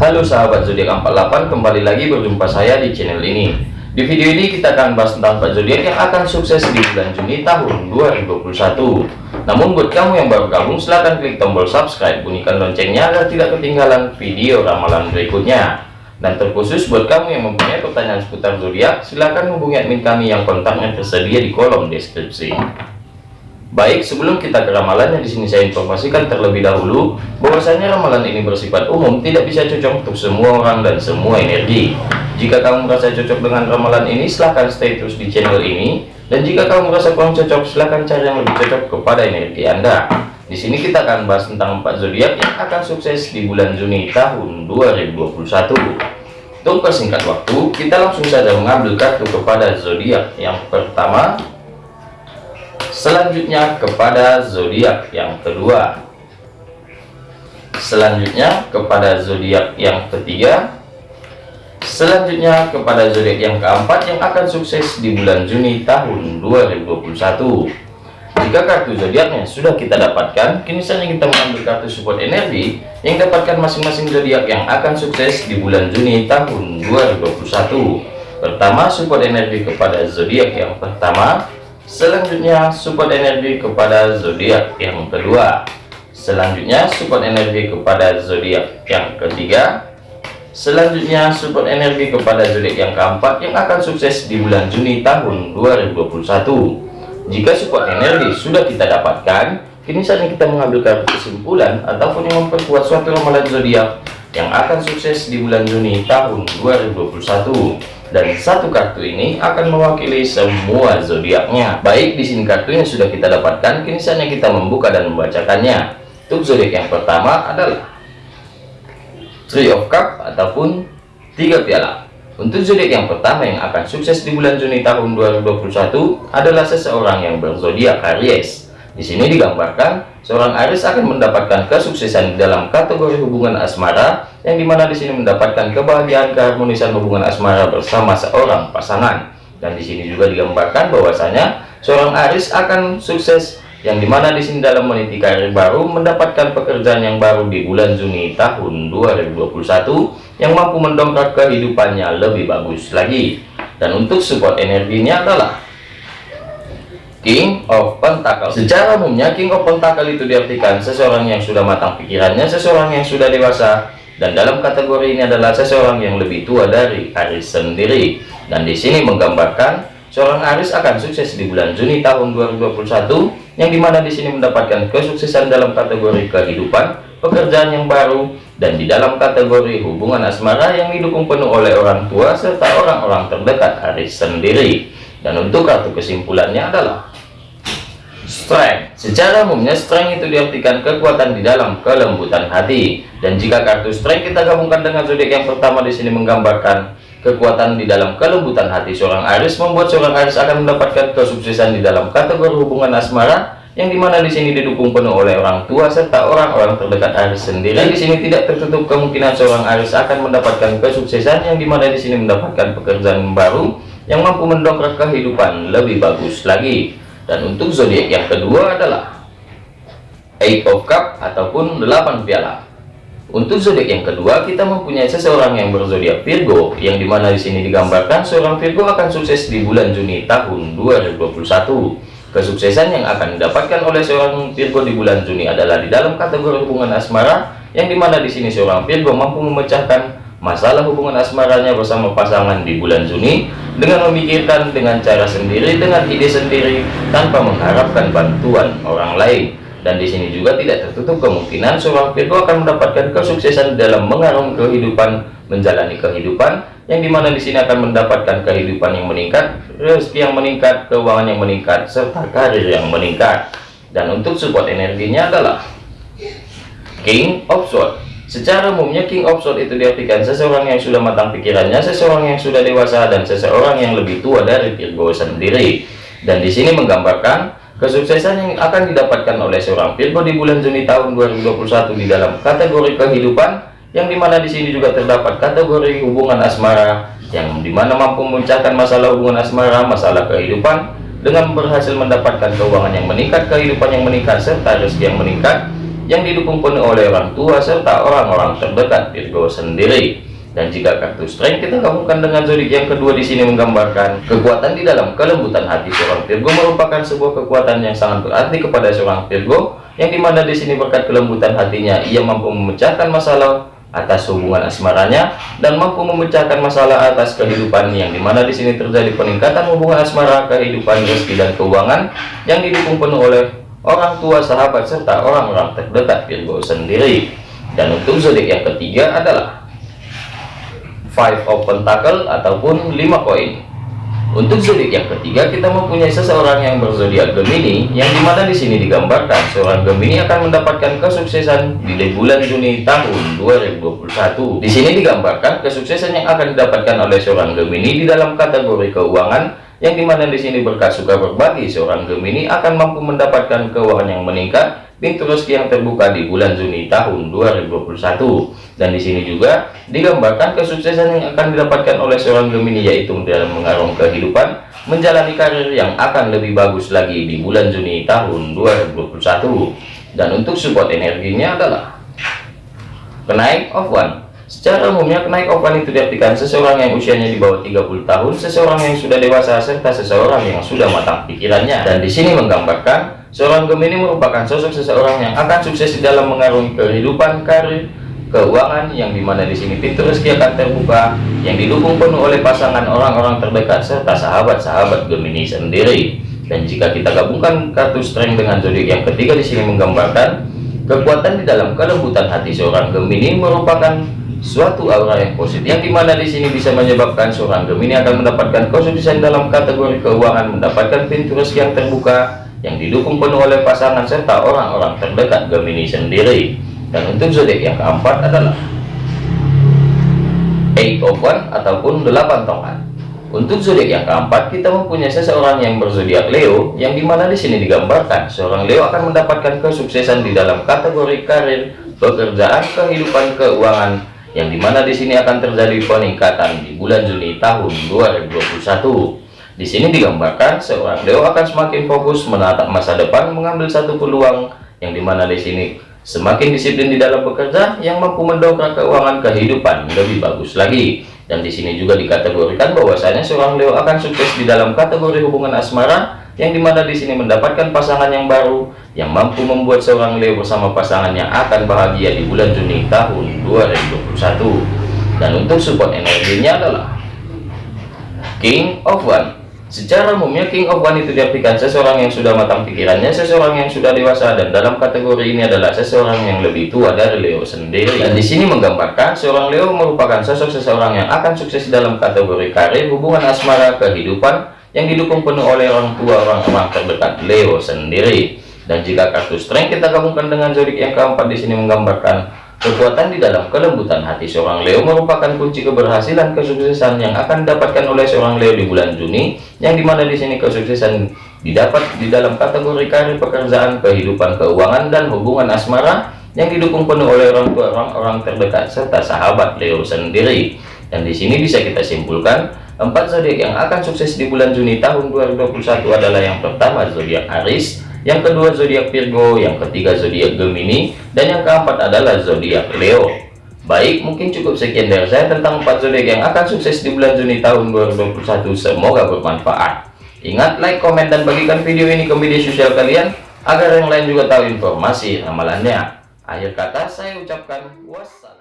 Halo sahabat zodiak 48 kembali lagi berjumpa saya di channel ini. Di video ini kita akan bahas tentang Pak zodiak yang akan sukses di bulan Juni tahun 2021 namun buat kamu yang baru gabung silahkan klik tombol subscribe bunyikan loncengnya agar tidak ketinggalan video ramalan berikutnya. Dan terkhusus buat kamu yang mempunyai pertanyaan seputar zodiak silahkan hubungi admin kami yang kontaknya tersedia di kolom deskripsi Baik, sebelum kita ke ramalannya di sini saya informasikan terlebih dahulu bahwasanya ramalan ini bersifat umum, tidak bisa cocok untuk semua orang dan semua energi. Jika kamu merasa cocok dengan ramalan ini, silahkan stay terus di channel ini. Dan jika kamu merasa kurang cocok, silahkan cari yang lebih cocok kepada energi Anda. Di sini kita akan bahas tentang empat zodiak yang akan sukses di bulan Juni tahun 2021. Untuk persingkat waktu, kita langsung saja mengambil kartu kepada zodiak yang pertama selanjutnya kepada zodiak yang kedua. Selanjutnya kepada zodiak yang ketiga. Selanjutnya kepada zodiak yang keempat yang akan sukses di bulan Juni tahun 2021 jika kartu zodiaknya sudah kita dapatkan kini saatnya kita mengambil kartu support energi yang dapatkan masing-masing zodiak yang akan sukses di bulan Juni tahun 2021 pertama support energi kepada zodiak yang pertama Selanjutnya support energi kepada zodiak yang kedua. Selanjutnya support energi kepada zodiak yang ketiga. Selanjutnya support energi kepada zodiak yang keempat yang akan sukses di bulan Juni tahun 2021. Jika support energi sudah kita dapatkan, kini saatnya kita mengambil kesimpulan ataupun yang memperkuat suatu ramalan zodiak yang akan sukses di bulan Juni tahun 2021 dan satu kartu ini akan mewakili semua zodiaknya. Baik, di sini kartunya sudah kita dapatkan, kini saatnya kita membuka dan membacakannya. Untuk zodiak yang pertama adalah Three of Cup ataupun tiga piala. Untuk zodiak yang pertama yang akan sukses di bulan Juni tahun 2021 adalah seseorang yang berzodiak Aries. Di sini digambarkan seorang Aries akan mendapatkan kesuksesan dalam kategori hubungan asmara yang di mana di sini mendapatkan kebahagiaan keharmonisan hubungan asmara bersama seorang pasangan. Dan di sini juga digambarkan bahwasanya seorang Aries akan sukses yang di mana di sini dalam meniti karir baru mendapatkan pekerjaan yang baru di bulan Juni tahun 2021 yang mampu mendongkrak kehidupannya lebih bagus lagi. Dan untuk support energinya adalah King of Pentacle secara umumnya King of Pentacle itu diartikan seseorang yang sudah matang pikirannya seseorang yang sudah dewasa dan dalam kategori ini adalah seseorang yang lebih tua dari Aris sendiri. Dan di sini menggambarkan seorang Aris akan sukses di bulan Juni tahun 2021 yang di mana di sini mendapatkan kesuksesan dalam kategori kehidupan pekerjaan yang baru dan di dalam kategori hubungan asmara yang didukung penuh oleh orang tua serta orang-orang terdekat Aris sendiri. Dan untuk kartu kesimpulannya adalah strength. Secara umumnya strength itu diartikan kekuatan di dalam kelembutan hati. Dan jika kartu strength kita gabungkan dengan zodiak yang pertama di sini menggambarkan kekuatan di dalam kelembutan hati. Seorang Aries membuat seorang Aries akan mendapatkan kesuksesan di dalam kategori hubungan asmara yang di mana di sini didukung penuh oleh orang tua serta orang-orang terdekat Aries sendiri. Dan di sini tidak tertutup kemungkinan seorang Aries akan mendapatkan kesuksesan yang di mana di sini mendapatkan pekerjaan baru yang mampu mendongkrak kehidupan lebih bagus lagi dan untuk zodiak yang kedua adalah Eight of Cup ataupun 8 piala. Untuk zodiak yang kedua kita mempunyai seseorang yang berzodiak Virgo yang di mana di sini digambarkan seorang Virgo akan sukses di bulan Juni tahun 2021 kesuksesan yang akan didapatkan oleh seorang Virgo di bulan Juni adalah di dalam kategori hubungan asmara yang di mana di sini seorang Virgo mampu memecahkan masalah hubungan asmaranya bersama pasangan di bulan Juni dengan memikirkan dengan cara sendiri dengan ide sendiri tanpa mengharapkan bantuan orang lain. Dan di sini juga tidak tertutup kemungkinan seorang Virgo akan mendapatkan kesuksesan dalam mengarungi kehidupan menjalani kehidupan yang di mana di sini akan mendapatkan kehidupan yang meningkat rezeki yang meningkat keuangan yang meningkat serta karir yang meningkat. Dan untuk support energinya adalah King of Swords Secara umumnya King of Sword itu diartikan seseorang yang sudah matang pikirannya, seseorang yang sudah dewasa, dan seseorang yang lebih tua dari Virgo sendiri. Dan di sini menggambarkan kesuksesan yang akan didapatkan oleh seorang Virgo di bulan Juni tahun 2021 di dalam kategori kehidupan, yang di mana di sini juga terdapat kategori hubungan asmara, yang di mana mampu memecahkan masalah hubungan asmara, masalah kehidupan, dengan berhasil mendapatkan keuangan yang meningkat, kehidupan yang meningkat, serta rezeki yang meningkat, yang didukung penuh oleh orang tua serta orang-orang terdekat Virgo sendiri. Dan jika kartu strength kita gabungkan dengan zodiak yang kedua di sini menggambarkan kekuatan di dalam kelembutan hati seorang Virgo merupakan sebuah kekuatan yang sangat berarti kepada seorang Virgo yang di mana di sini berkat kelembutan hatinya ia mampu memecahkan masalah atas hubungan asmaranya dan mampu memecahkan masalah atas kehidupan yang di mana di sini terjadi peningkatan hubungan asmara kehidupan rezeki dan keuangan yang didukung penuh oleh orang tua sahabat serta orang-orang terdekat Virgo sendiri. Dan untuk zodiak yang ketiga adalah five of pentacle ataupun lima koin. Untuk zodiak yang ketiga kita mempunyai seseorang yang berzodiak Gemini yang di mana di sini digambarkan seorang Gemini akan mendapatkan kesuksesan di bulan Juni tahun 2021 di sini digambarkan kesuksesan yang akan didapatkan oleh seorang Gemini di dalam kategori keuangan yang di mana di sini berkat suka berbagi seorang Gemini akan mampu mendapatkan keuangan yang meningkat pintu rezeki yang terbuka di bulan Juni tahun 2021 dan di sini juga digambarkan kesuksesan yang akan didapatkan oleh seorang Gemini yaitu dalam mengarung kehidupan menjalani karir yang akan lebih bagus lagi di bulan Juni tahun 2021 dan untuk support energinya adalah kenaik of one Secara umumnya kenaik ovan itu diartikan seseorang yang usianya di bawah 30 tahun, seseorang yang sudah dewasa serta seseorang yang sudah matang pikirannya. Dan di sini menggambarkan seorang Gemini merupakan sosok seseorang yang akan sukses dalam mengarungi kehidupan, karir, keuangan yang di mana di sini pintu rezeki akan terbuka yang didukung penuh oleh pasangan orang-orang terdekat serta sahabat-sahabat Gemini sendiri. Dan jika kita gabungkan kartu strength dengan zodiak yang ketiga di sini menggambarkan kekuatan di dalam kelembutan hati seorang Gemini merupakan suatu aura yang positif yang di mana di sini bisa menyebabkan seorang Gemini akan mendapatkan kesuksesan dalam kategori keuangan mendapatkan pintu rezeki yang terbuka yang didukung penuh oleh pasangan serta orang-orang terdekat Gemini sendiri. Dan untuk zodiak yang keempat adalah eight of one ataupun delapan tongkat. Untuk zodiak yang keempat kita mempunyai seseorang yang berzodiak Leo yang di mana di sini digambarkan seorang Leo akan mendapatkan kesuksesan di dalam kategori karir pekerjaan kehidupan keuangan yang di mana di sini akan terjadi peningkatan di bulan Juni tahun 2021 di sini digambarkan seorang Leo akan semakin fokus menatap masa depan mengambil satu peluang yang di mana di sini semakin disiplin di dalam bekerja yang mampu mendongkrak keuangan kehidupan lebih bagus lagi. Dan di sini juga dikategorikan bahwasanya seorang Leo akan sukses di dalam kategori hubungan asmara yang di mana di sini mendapatkan pasangan yang baru yang mampu membuat seorang Leo bersama pasangan yang akan bahagia di bulan Juni tahun 2021 dan untuk support energinya adalah King of One. Secara umumnya King of One itu diartikan seseorang yang sudah matang pikirannya seseorang yang sudah dewasa dan dalam kategori ini adalah seseorang yang lebih tua dari Leo sendiri. Dan di sini menggambarkan seorang Leo merupakan sosok seseorang yang akan sukses dalam kategori karir hubungan asmara kehidupan yang didukung penuh oleh orang tua orang-orang terdekat Leo sendiri. Dan jika kartu strength kita gabungkan dengan zodiak yang keempat di sini menggambarkan kekuatan di dalam kelembutan hati seorang Leo merupakan kunci keberhasilan kesuksesan yang akan didapatkan oleh seorang Leo di bulan Juni, yang di mana di sini kesuksesan didapat di dalam kategori karir pekerjaan, kehidupan keuangan dan hubungan asmara yang didukung penuh oleh orang tua orang-orang terdekat serta sahabat Leo sendiri. Dan di sini bisa kita simpulkan Empat zodiak yang akan sukses di bulan Juni tahun 2021 adalah yang pertama zodiak Aries, yang kedua zodiak Virgo, yang ketiga zodiak Gemini, dan yang keempat adalah zodiak Leo. Baik, mungkin cukup sekian dari saya tentang empat zodiak yang akan sukses di bulan Juni tahun 2021. Semoga bermanfaat. Ingat, like, komen, dan bagikan video ini ke media sosial kalian agar yang lain juga tahu informasi ramalannya. Akhir kata saya ucapkan wassalam.